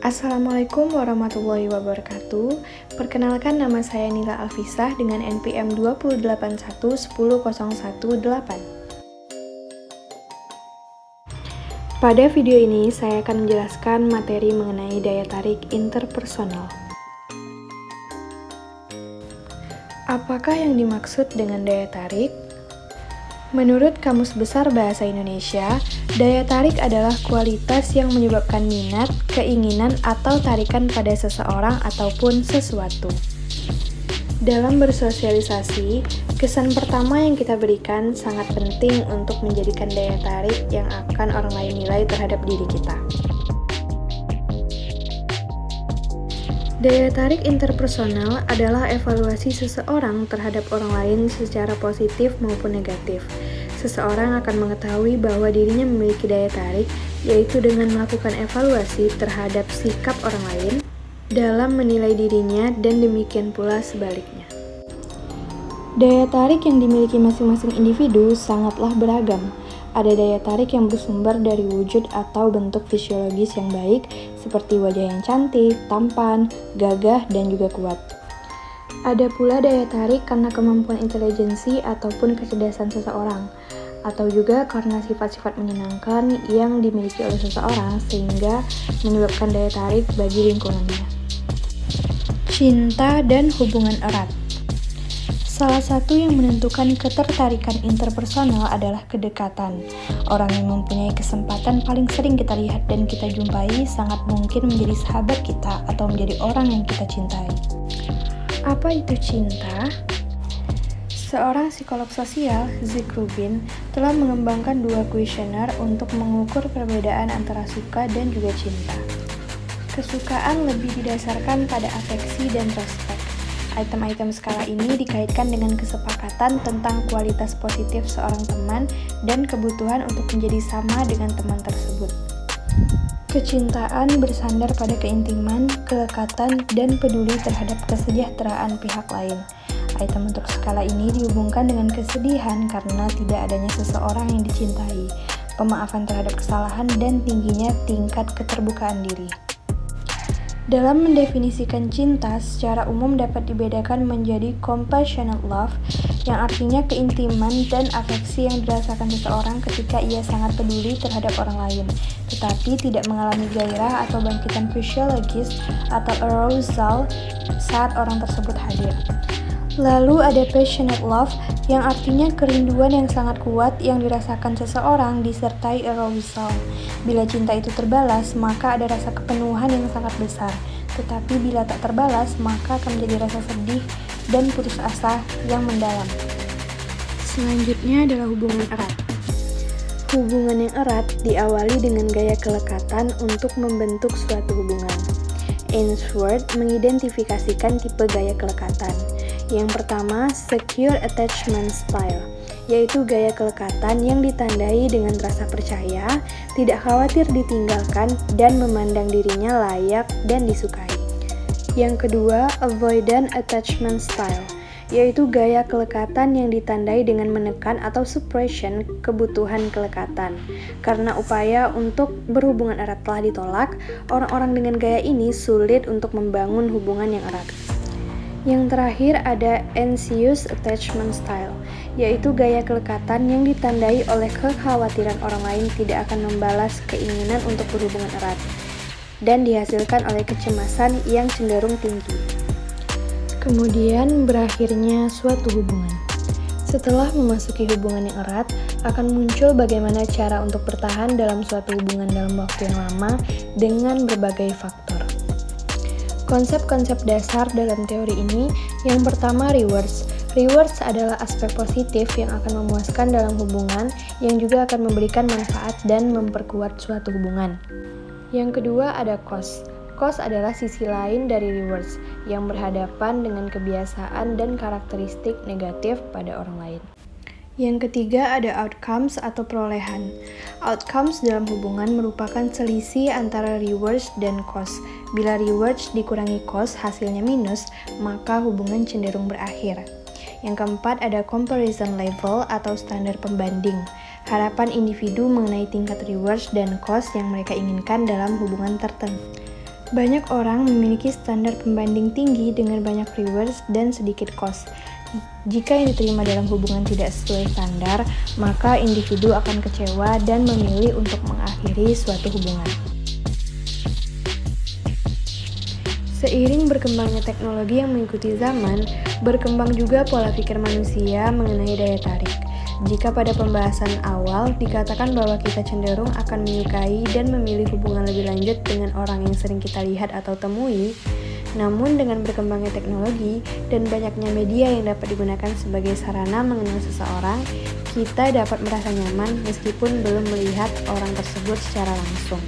Assalamualaikum warahmatullahi wabarakatuh. Perkenalkan nama saya Nila Alfisah dengan NPM 2811018. Pada video ini saya akan menjelaskan materi mengenai daya tarik interpersonal. Apakah yang dimaksud dengan daya tarik? Menurut Kamus Besar Bahasa Indonesia, daya tarik adalah kualitas yang menyebabkan minat, keinginan, atau tarikan pada seseorang ataupun sesuatu. Dalam bersosialisasi, kesan pertama yang kita berikan sangat penting untuk menjadikan daya tarik yang akan orang lain nilai terhadap diri kita. Daya tarik interpersonal adalah evaluasi seseorang terhadap orang lain secara positif maupun negatif. Seseorang akan mengetahui bahwa dirinya memiliki daya tarik, yaitu dengan melakukan evaluasi terhadap sikap orang lain dalam menilai dirinya dan demikian pula sebaliknya. Daya tarik yang dimiliki masing-masing individu sangatlah beragam, ada daya tarik yang bersumber dari wujud atau bentuk fisiologis yang baik, seperti wajah yang cantik, tampan, gagah, dan juga kuat. Ada pula daya tarik karena kemampuan intelijensi ataupun kecerdasan seseorang, atau juga karena sifat-sifat menyenangkan yang dimiliki oleh seseorang sehingga menyebabkan daya tarik bagi lingkungannya. Cinta dan hubungan erat Salah satu yang menentukan ketertarikan interpersonal adalah kedekatan. Orang yang mempunyai kesempatan paling sering kita lihat dan kita jumpai sangat mungkin menjadi sahabat kita atau menjadi orang yang kita cintai. Apa itu cinta? Seorang psikolog sosial, Zig Rubin, telah mengembangkan dua kuesioner untuk mengukur perbedaan antara suka dan juga cinta. Kesukaan lebih didasarkan pada afeksi dan respek Item-item skala ini dikaitkan dengan kesepakatan tentang kualitas positif seorang teman dan kebutuhan untuk menjadi sama dengan teman tersebut. Kecintaan bersandar pada keintiman, kelekatan, dan peduli terhadap kesejahteraan pihak lain. Item untuk skala ini dihubungkan dengan kesedihan karena tidak adanya seseorang yang dicintai, pemaafan terhadap kesalahan, dan tingginya tingkat keterbukaan diri. Dalam mendefinisikan cinta, secara umum dapat dibedakan menjadi compassionate love, yang artinya keintiman dan afeksi yang dirasakan seseorang ketika ia sangat peduli terhadap orang lain, tetapi tidak mengalami gairah atau bangkitan fisiologis atau arousal saat orang tersebut hadir. Lalu ada passionate love, yang artinya kerinduan yang sangat kuat yang dirasakan seseorang disertai arousal. Bila cinta itu terbalas, maka ada rasa kepenuhan yang sangat besar. Tetapi bila tak terbalas, maka akan menjadi rasa sedih dan putus asa yang mendalam. Selanjutnya adalah hubungan erat. Hubungan yang erat diawali dengan gaya kelekatan untuk membentuk suatu hubungan. Ainsworth mengidentifikasikan tipe gaya kelekatan. Yang pertama, secure attachment style, yaitu gaya kelekatan yang ditandai dengan rasa percaya, tidak khawatir ditinggalkan, dan memandang dirinya layak dan disukai. Yang kedua, avoidant attachment style, yaitu gaya kelekatan yang ditandai dengan menekan atau suppression kebutuhan kelekatan. Karena upaya untuk berhubungan erat telah ditolak, orang-orang dengan gaya ini sulit untuk membangun hubungan yang erat. Yang terakhir ada anxious attachment style, yaitu gaya kelekatan yang ditandai oleh kekhawatiran orang lain tidak akan membalas keinginan untuk berhubungan erat dan dihasilkan oleh kecemasan yang cenderung tinggi. Kemudian berakhirnya suatu hubungan. Setelah memasuki hubungan yang erat, akan muncul bagaimana cara untuk bertahan dalam suatu hubungan dalam waktu yang lama dengan berbagai faktor. Konsep-konsep dasar dalam teori ini yang pertama rewards. Rewards adalah aspek positif yang akan memuaskan dalam hubungan yang juga akan memberikan manfaat dan memperkuat suatu hubungan. Yang kedua ada cost. Cost adalah sisi lain dari rewards yang berhadapan dengan kebiasaan dan karakteristik negatif pada orang lain. Yang ketiga ada outcomes atau perolehan. Outcomes dalam hubungan merupakan selisih antara rewards dan cost. Bila rewards dikurangi cost hasilnya minus, maka hubungan cenderung berakhir. Yang keempat ada comparison level atau standar pembanding. Harapan individu mengenai tingkat rewards dan cost yang mereka inginkan dalam hubungan tertentu. Banyak orang memiliki standar pembanding tinggi dengan banyak viewers dan sedikit cost. Jika yang diterima dalam hubungan tidak sesuai standar, maka individu akan kecewa dan memilih untuk mengakhiri suatu hubungan. Seiring berkembangnya teknologi yang mengikuti zaman, berkembang juga pola pikir manusia mengenai daya tarik. Jika pada pembahasan awal dikatakan bahwa kita cenderung akan menyukai dan memilih hubungan lebih lanjut dengan orang yang sering kita lihat atau temui, namun dengan berkembangnya teknologi dan banyaknya media yang dapat digunakan sebagai sarana mengenal seseorang, kita dapat merasa nyaman meskipun belum melihat orang tersebut secara langsung.